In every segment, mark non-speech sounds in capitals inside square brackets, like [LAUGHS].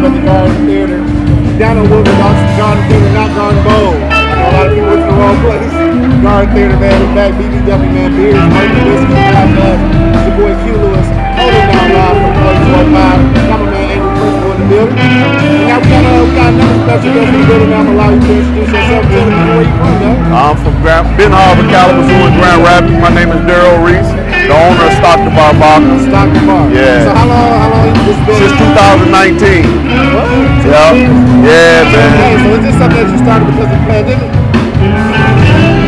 live at the Garden Theater. Down on Woodward, Austin Garden Theater, not Garden Bowl. A lot of people went to the wrong place. Garden Theater, man, we're back. BBW, man, beers, whiskey, whiskey, God bless. It's your boy Q Lewis, holding down live from 125. I'm a man, Angry Principal in the building. And now we got, uh, we got another special guest in the building. I'm allow you to introduce yourself. Tell me where you from, though. I'm from Grand, Benton Harbor, Kalamazoo, and Grand Rapids. My name is Daryl Reese the owner of Stock the Bar Vodka Stock the Bar. Yeah. So how long, how long you just been? since 2019. What? Yeah, yeah, man. Okay, so is this something that you started because of the pandemic?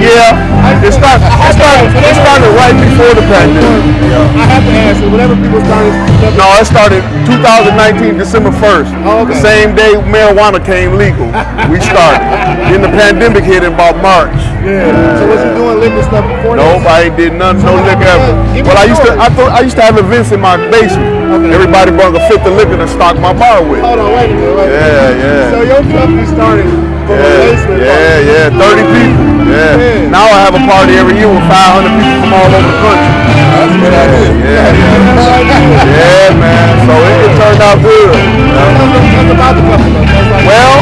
Yeah, it started. It started. It started right before the pandemic. Yeah. I have to ask you, whenever people started, No, it started 2019 December 1st. Oh, okay. The same day marijuana came legal. We started. then the pandemic hit in about March. Yeah. So was you doing liquor stuff before this? Nobody did nothing, no liquor ever. Well, I used to. I thought, I used to have events in my basement. Okay. Everybody brought a fifth of liquor to stock my bar with. Hold on, wait a minute, wait a minute. Yeah, yeah. So your company started from a Yeah, basement. yeah, yeah, 30 people. Yeah. Yeah. Now I have a party every year with 500 people from all over the country. That's what I did. Yeah, yeah. Yeah, man. So it, it turned out good. you about the company. though. That's Well,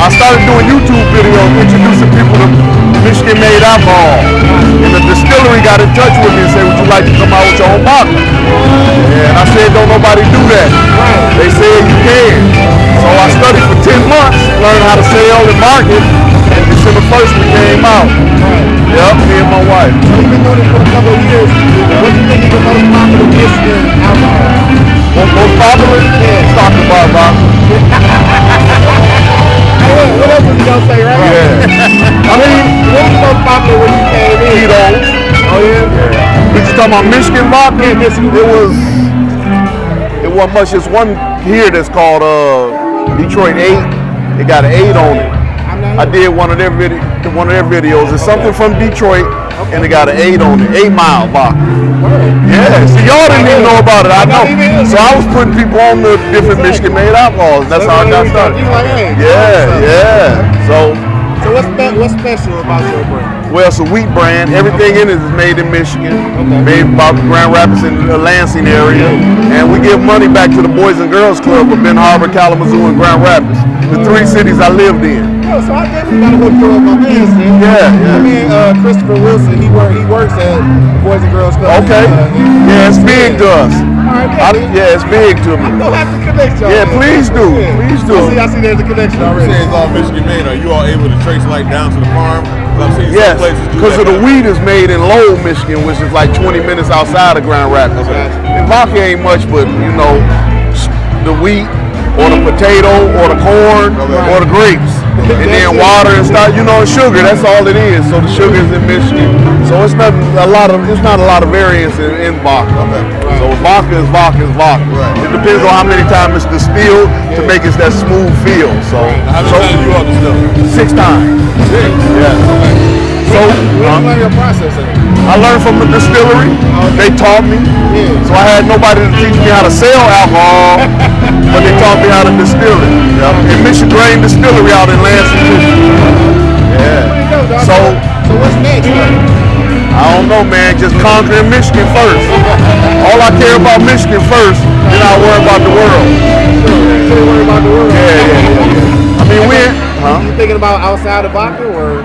I started doing YouTube videos introducing people to Michigan made alcohol. And the distillery got in touch with me and said, would you like to come out with your own bottle? And I said, don't nobody do that. They said you can. So I studied for 10 months, learned how to sell and market, and December 1st we came out. Yep, me and my wife. So you've been doing this for a couple of years. What do you think is the most popular Michigan alcohol? Most, most popular? Yeah. Stockton Bar Vodka. What, else was you gonna say, right? Yeah. I mean, what was most popular when you came in? Tito's. Oh yeah. We just talking about Michigan vodka. Yeah, Michigan. It was. It wasn't much. There's one here that's called uh, Detroit Eight. It got an eight on it. I did one of their video, one of their videos. It's something from Detroit, and it got an eight on it. Eight Mile vodka. Word. Yeah. See, y'all didn't even know about it. I know. So I was putting people on the different Michigan made alcohols. That's how I got started. You Yeah, yeah. So. So what's what's special about your brand? Well, it's a wheat brand. Everything in it is made in Michigan, made by Grand Rapids and the Lansing area. And we give money back to the Boys and Girls Club of Benton Harbor, Kalamazoo, and Grand Rapids, the three cities I lived in. So I definitely gotta hook you up my man, man. Yeah, yeah. I mean, uh, Christopher Wilson, he work he works at Boys and Girls Club. Okay. Uh, Yeah, it's big to us. All right, I, yeah. yeah, it's big to me. We'll have to connect y'all. Yeah, man. please do. Yeah. Please do. I see, I see there's a connection already. You say it's all Michigan made. Are you all able to trace like down to the farm? 'Cause I've seen Yes, some places do because of the now. wheat is made in Lowell, Michigan, which is like 20 minutes outside of Grand Rapids. And vodka ain't much, but you know, the wheat or the potato or the corn or the grapes, and then water and stuff. You know, sugar. That's all it is. So the sugar is in Michigan. So it's not a lot of it's not a lot of variance in, in vodka. So vodka is vodka is vodka. Right. It depends on how many times it's distilled to make it that smooth feel. So, How many so times you all distilled? six times. Six. Yeah. So did uh, you learn your process? I learned from the distillery. They taught me. So I had nobody to teach me how to sell alcohol, but they taught me how to distill it. And Michigrain Distillery out in Lansing, Yeah. you go, dog. So- so what's next? I don't know, man. Just conquering Michigan first. All I care about Michigan first, then I worry about the world. You worry about the world. Yeah, yeah, yeah. yeah. I mean, we, huh? You thinking about outside of vodka or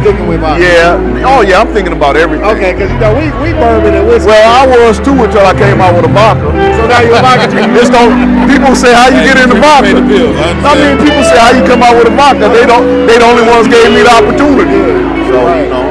sticking with vodka? Yeah. Oh, yeah. I'm thinking about everything. Okay, because you know we we bourbon and whiskey. Well, I was too until I came out with a vodka. so now you're a vodka drinker. [LAUGHS] It's don't, people say how you get into you vodka. pay the bills, I I mean, people say how you come out with a vodka. They don't. They the only ones gave me the opportunity. So you know.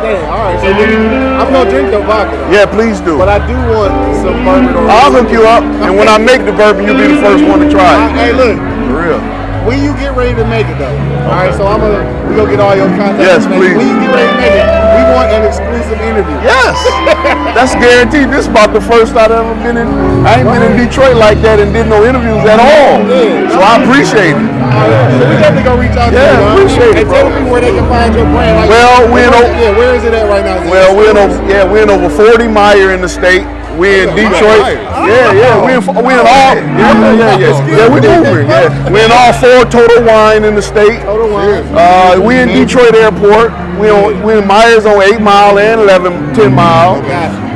Dang, all right. So then, I'm gonna drink the vodka. though. Yeah, please do. But I do want some bourbon I'll hook you up, and when I make the bourbon, you'll be the first one to try it. Hey, look. For real. When you get ready to make it though, all right. So I'm gonna we gonna get all your contact. Yes, please. When you get ready to make it, we want an exclusive interview. Yes, [LAUGHS] that's guaranteed. This is about the first I've ever been in. I ain't been in Detroit like that and did no interviews at all. Yeah. So I appreciate it. Right, so we definitely gonna reach out to Yeah, you. dog. appreciate it, And tell me where they can find your brand. Like, Well, we in where- yeah, where is it at right now? Well, we're in over, yeah, we're in over 40 Meijer in the state. We in Detroit. Yeah, yeah, we in, we in all, yeah, yeah, yeah. Yeah, we moving, yeah. We in all four Total Wine in the state. Total Wine. Uh, we in Detroit Airport. We on we in Meijers on eight mile and 11, 10 mile.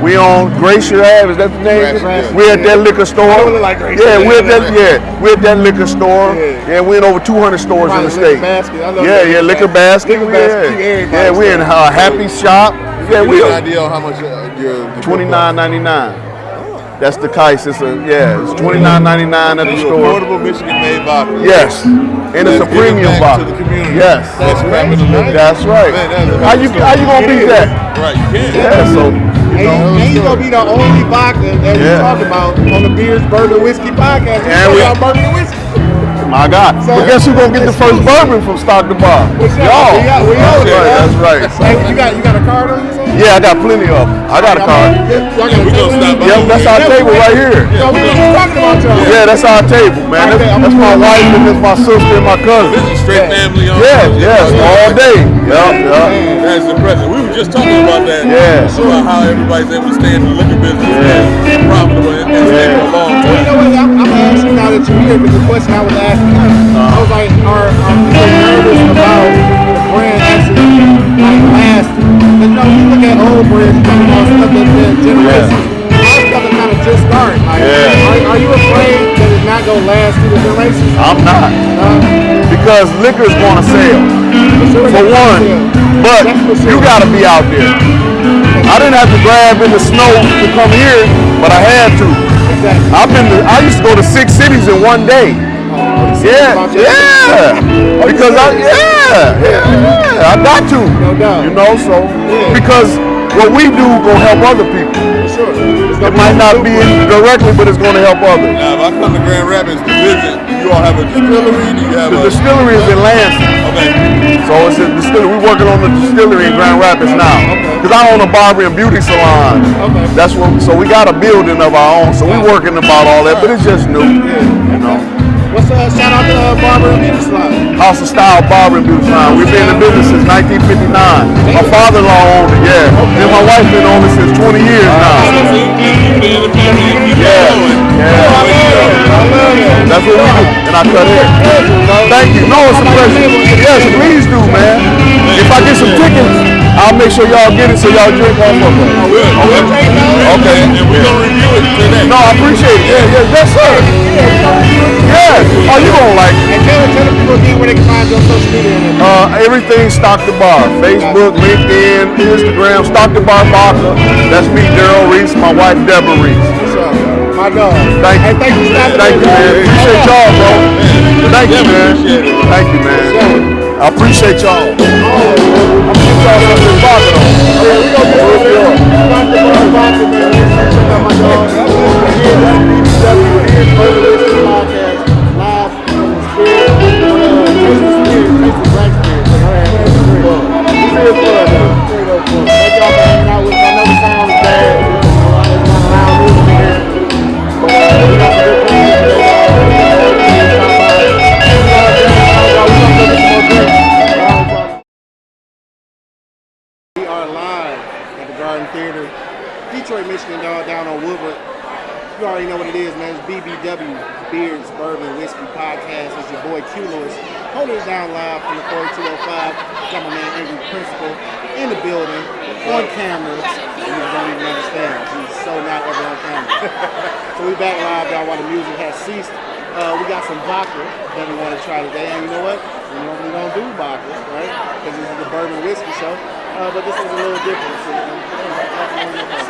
We on Glacier Ave. Is that the name? Glacier, We're at that liquor store. Like. Yeah, we're at that. Yeah, we're at that liquor store. Yeah. Yeah, we're in over 200 stores in the state. Basket. I love Yeah, yeah, liquor Basket. Liquor yeah. Basket, Yeah, we in uh, Happy Shop. Yeah, we an idea on how much uh, your twenty nine ninety nine. That's the Kais. It's a yeah. It's twenty nine ninety nine at the store. affordable Michigan-made vodka. Yes, and it's a Let's give it premium vodka. to the community. Yes, Let's scrap it a little bit. that's right. Man, that's How you how you gonna beat that? Right, you can. Yeah, so And, and you gonna be the only vodka that we Yeah. talk about on the Beers, Bourbon, Whiskey podcast. We And we- about bourbon and whiskey. My God. So- but guess who gonna get the first bourbon from Stock the Bar? Y'all. We got- we that's right. man. That's right. Hey, you got you got a card on you? something? Yeah, I got plenty of them. I got a card. Yeah, y'all got Yeah, we gonna stop by. Yep, that's our table right here. So we were talking about y'all. Yeah, that's our table, man. That's, that's my wife and that's my sister and my This cousin. is straight family on. Yes, yes, all day. Yep, yep. That's impressive. We were just talking about that. Yeah. About how everybody's able to stay in the liquor business Yeah. profitable and, and stay Yeah. for a long Well, you time. Here, because the question I was asking, I was like, are, are people nervous about the brand actually like lasting? Because you know, you look at old brands, you talk about stuff that that generations, our stuff is kind of just starting. Like, Yeah. are, are you afraid that it's not gonna last through the generations? I'm not. Uh, Because liquor's gonna sell. sure For one. But sure. you gotta be out there. I didn't have to grab in the snow to come here, but I had to. I've been to, I used to go to six cities in one day. Yeah, yeah. Because I, yeah, yeah. I got to. No doubt. You know, so because what we do gonna help other people. Sure. It might not be directly, but it's gonna help others. Now, if I come to Grand Rapids to visit, you all have a distillery. Do you have The a distillery is in Lansing. Okay. So it's a distillery. We're working on the distillery in Grand Rapids now. Because I own a barber and beauty salon. Okay. That's what. So we got a building of our own. So we're working about all that, but it's just new. You know, What's uh, shout out to uh, Barbara and Beauty Salon. House of Style Barber and Beauty Salon. We've been in business since 1959. My father-in-law owned it. Yeah. And my wife been on it since 20 years now. So you you been in the family, you keep Yeah. Yeah. I love it. That's what we do. And I cut hair. Thank you. No, it's a pleasure. Yes, please do, man. If I get some tickets, I'll make sure y'all get it so y'all drink off of it. Okay. Okay. And we're gonna review it today. No, I appreciate it. Yeah, yeah, yes, sir. Yes. Oh, you gonna like it. And tell, tell the people again where they can find you on social media. and everything. Uh, everything Stock the Bar. Facebook, LinkedIn, Instagram, Stock the Bar Vodka. That's me, Daryl Reese, my wife, Deborah Reese. What's up? My dog. Thank you. Hey, thank you for stopping Thank you, by, man. bro. Appreciate y'all, bro. Thank you, man. Appreciate it. Thank you, man. I appreciate y'all. I'm gonna get y'all some vodka, though. Yeah, we gonna get over there. Stop the bar vodka, man. Check out my dog. I'm listening here. That's BBW here. Further Bourbon, Whiskey Podcast. It's your boy Q Lewis. Holding it down live from the 4205. Got my man Angry Principal in the building, on camera. You don't even understand. He's so not ever on camera. [LAUGHS] so we back live, y'all, while the music has ceased. Uh, we got some vodka that we want to try today. And you know what? We normally don't do vodka, right? Because this is the bourbon whiskey show. Uh, but this is a little different. So,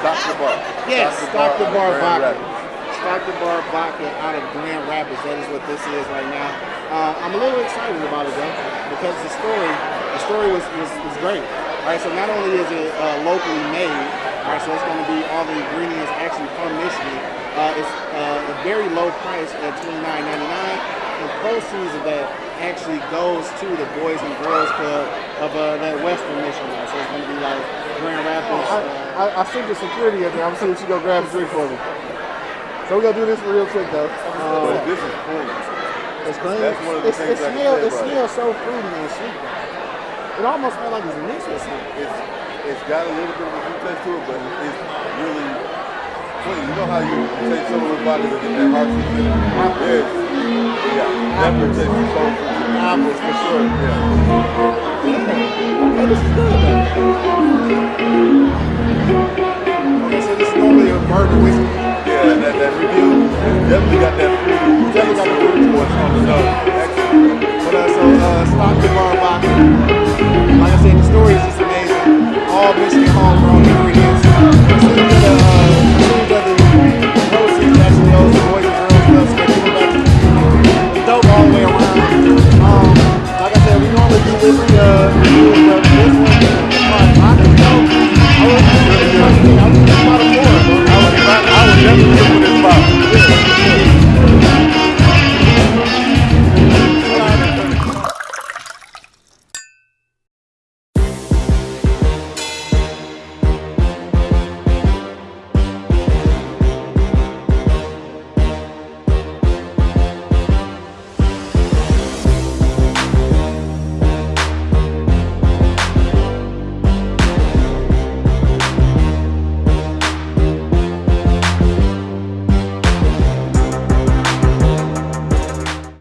Stock the Bar. Yes, Stock the Bar Grand Vodka. Rapids. Stock the Bar Vodka out of Grand Rapids. That is what this is right now. Uh, I'm a little excited about it though, because the story, the story was, was, was great. All right, so not only is it uh, locally made, all right, so it's going to be all the ingredients actually from Michigan. Uh, it's uh, a very low price at $29.99, and proceeds of that actually goes to the Boys and Girls Club of uh, that Western Michigan. So it's going to be like Grand Rapids. I, uh, I, I sent the security up there. I'm seeing if she go grab a drink for me. So we're gonna do this real quick though. Um, But this is clean. it's clean. That's one of the it's, things it I can smells. say It smells so fruity and sweet. It almost smells like it's mixed with something. It's it's got a little bit of a fruit taste to it, but it's really clean. You know how you take some of those vodkas and get that fruit in? Yes. Yeah. Definitely tastes so fruity. apples for sure. Yeah. Okay, this is good though. Okay, so this is normally a bourbon whiskey. Excellent. But uh, so uh, Stock the Bar